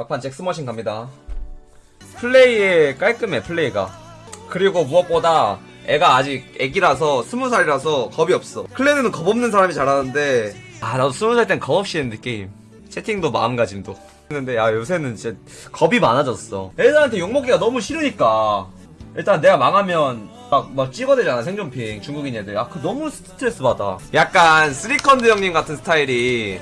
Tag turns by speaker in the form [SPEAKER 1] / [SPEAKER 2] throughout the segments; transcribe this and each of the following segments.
[SPEAKER 1] 막판 잭스머신 갑니다. 플레이에 깔끔해, 플레이가. 그리고 무엇보다 애가 아직 애기라서 스무 살이라서 겁이 없어. 클레드는 겁 없는 사람이 잘하는데 아 나도 스무 살 땐 겁 없이 했는데 게임. 채팅도 마음가짐도. 했는데 야 요새는 진짜 겁이 많아졌어. 애들한테 욕먹기가 너무 싫으니까 일단 내가 망하면 막, 막 찍어대잖아 생존핑 중국인 애들 아 그 너무 스트레스 받아 약간 쓰리컨드 형님 같은 스타일이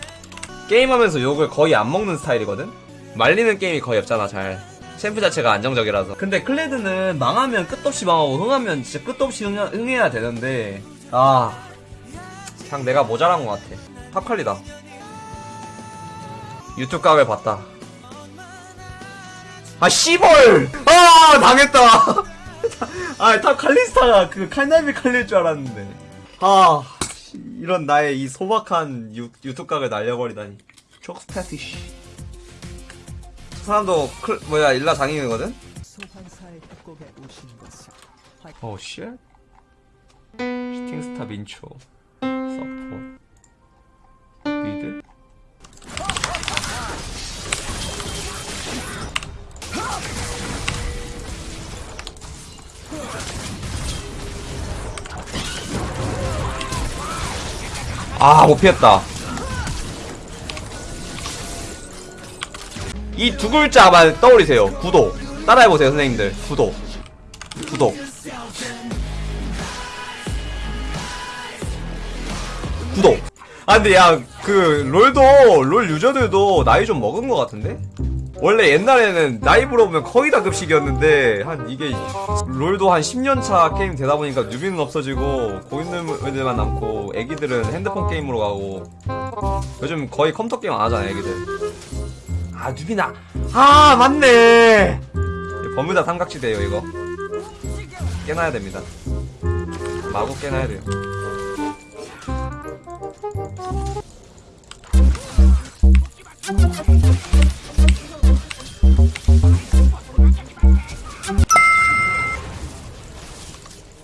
[SPEAKER 1] 게임하면서 욕을 거의 안 먹는 스타일이거든? 말리는 게임이 거의 없잖아, 잘. 챔프 자체가 안정적이라서. 근데 클레드는 망하면 끝없이 망하고, 흥하면 진짜 끝없이 흥, 흥해야 되는데, 아. 그냥 내가 모자란 것 같아. 탑칼리다. 유튜브 각을 봤다. 아, 씨벌! 아, 당했다! 아, 탑 칼리스타가 그 칼날비 칼릴 줄 알았는데. 아. 이런 나의 이 소박한 유, 유튜브 각을 날려버리다니 촉스 패티쉬 저 사람도 클, 뭐야 일라 장인이거든? 어 쉣? 슈팅스타 민초 서포트 미드 아, 못 피했다. 이 두 글자만 떠올리세요. 구독. 따라해보세요, 선생님들. 구독. 구독. 구독. 아, 근데 야, 그, 롤도, 롤 유저들도 나이 좀 먹은 것 같은데? 원래 옛날에는 나이 물어보면 거의 다 급식이었는데, 한, 이게, 롤도 한 10년차 게임 되다 보니까 뉴비는 없어지고, 고인들만 남고, 애기들은 핸드폰 게임으로 가고, 요즘 거의 컴퓨터 게임 안 하잖아, 애기들. 아, 뉴비나. 아, 맞네! 버뮤다 삼각지대요, 이거. 깨놔야 됩니다. 마구 깨놔야 돼요.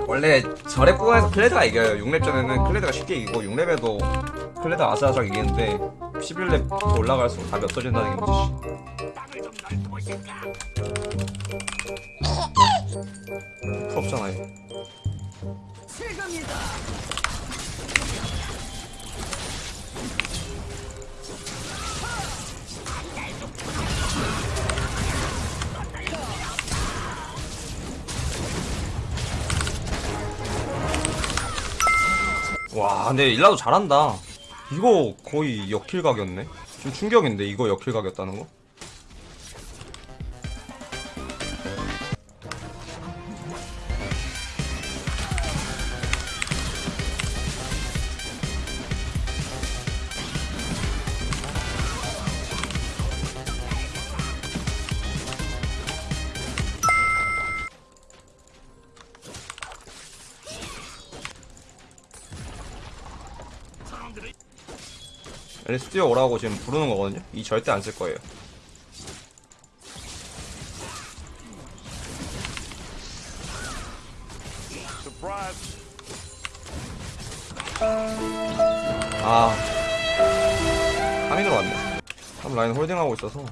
[SPEAKER 1] 원래 저랩 구간에서 클레드가 이겨요. 6렙 전에는 클레드가 쉽게 이기고 6렙에도 클레드가 아슬아슬하게 이기는데 11렙 올라갈수록 답이 없어진다는 게 문제지. 부럽잖아 얘. 와 근데 일라도 잘한다 이거 거의 역킬 각이었네 좀 충격인데 이거 역킬 각이었다는 거? 앨리스 뛰어 오라고 지금 부르는 거거든요? 이 절대 안 쓸 거예요. 아. 카민으로 왔네. 한 라인 홀딩하고 있어서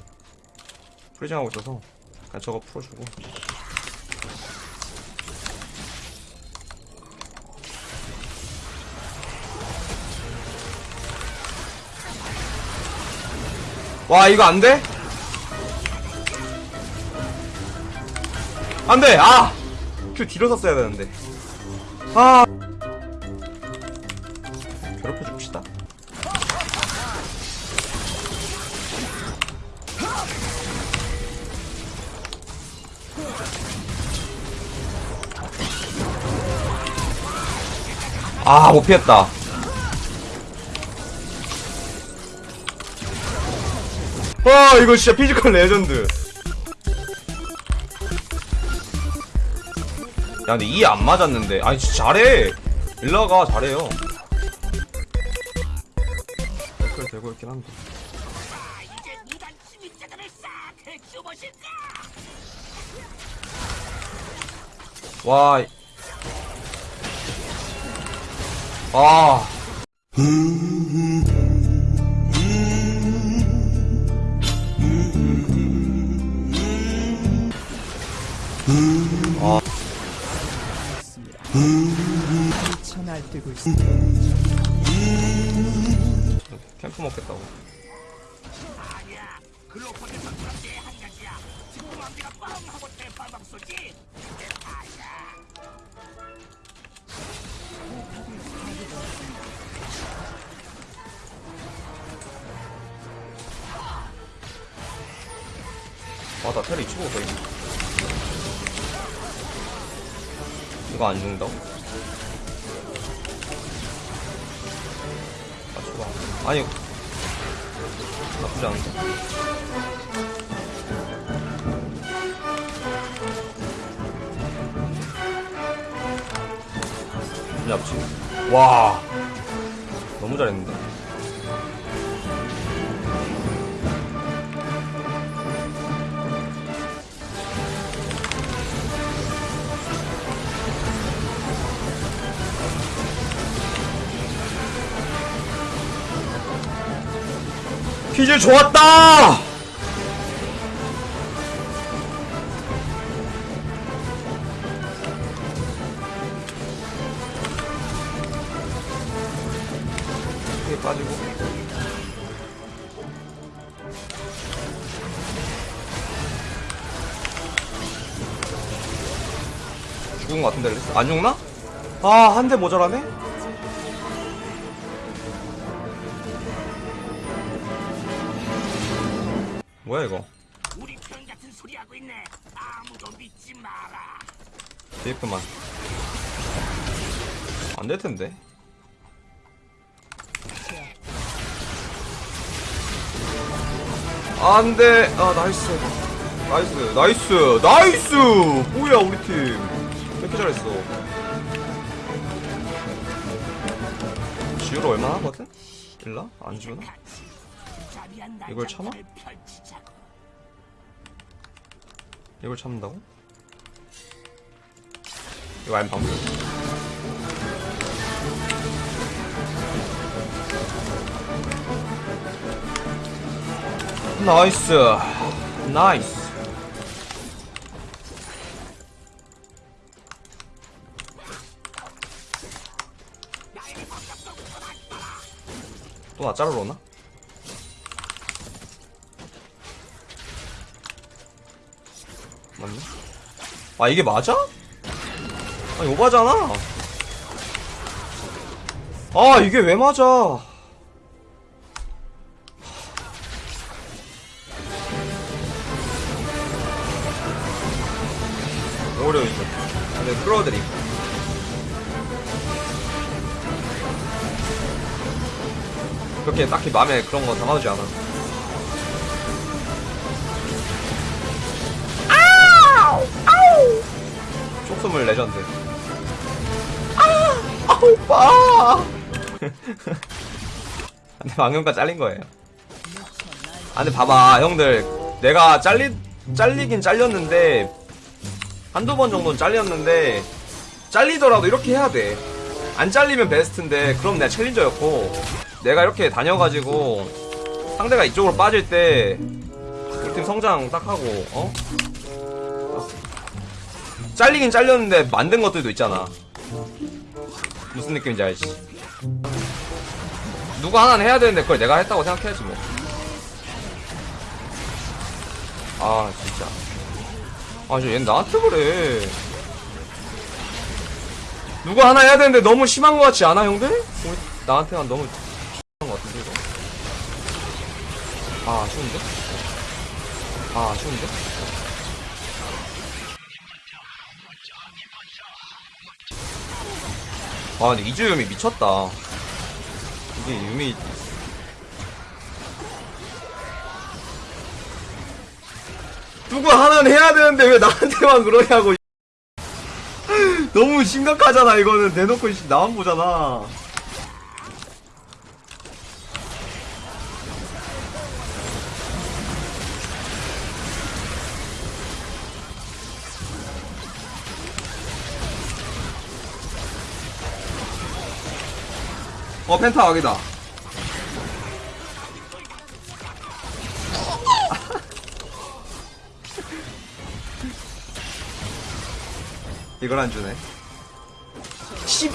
[SPEAKER 1] 프리징하고 있어서 그냥 저거 풀어주고 와 이거 안 돼? 안 돼! 아! 큐 뒤로 섰어야 되는데. 아! 괴롭혀 줍시다. 아, 못 피했다. 와 이거 진짜 피지컬 레전드. 야 근데 이 안 맞았는데. 아니 진짜 잘해. 일라가 잘해요. 댓글 되고 있긴 한데. 와. 이- 아.
[SPEAKER 2] 다
[SPEAKER 1] 캠프 먹겠다고. 아나 테리 치고 거의 이거 안 죽는다고? 아, 죽어. 아니, 나쁘지 않은데? 잡지. 와. 너무 잘했는데? 퀴즈 좋았다! 죽은 것 같은데? 안 죽나? 아 한 대 모자라네? 뭐야 이거
[SPEAKER 3] 우리 편 같은 소리 하고 있네. 아무도 믿지 마라.
[SPEAKER 1] 데이프만 안 될 텐데 안 돼 아 나이스 나이스 나이스 나이스 뭐야 우리 팀 이렇게 잘했어 지우로 얼마 하거든? 일라? 안 주나? 이걸 참아? 이걸 참는다고? 이거 아닌 방법 나이스 나이스 또 나 자르러 오나? 맞네. 아 이게 맞아? 아니 오바잖아. 아 이게 왜 맞아? 어려워 이거 근데 끌어드림 그렇게 딱히 마음에 그런 거 담아두지 않아 숨을 레전드 아! 아 오빠 근데 방금까지 잘린 거예요 아 근데 봐봐 형들 내가 잘리 잘리긴 잘렸는데 한두 번 정도는 잘렸는데 잘리더라도 이렇게 해야 돼안 잘리면 베스트인데 그럼 내가 챌린저였고 내가 이렇게 다녀가지고 상대가 이쪽으로 빠질 때 우리 팀 성장 딱 하고 어? 잘리긴 잘렸는데 만든 것들도 있잖아. 무슨 느낌인지 알지? 누구 하나는 해야 되는데 그걸 내가 했다고 생각해야지 뭐. 아 진짜. 아저 얘 나한테 그래. 누구 하나 해야 되는데 너무 심한 것 같지 않아 형들? 나한테만 너무 심한 것 같은데 이거. 아 아쉬운데? 아 아쉬운데? 아 근데 이주 유미 미쳤다. 이게 유미 누구 하나는 해야 되는데 왜 나한테만 그러냐고. 너무 심각하잖아 이거는. 대놓고 씨, 나만 보잖아 어 펜타 각이다. 이걸 안 주네. 씨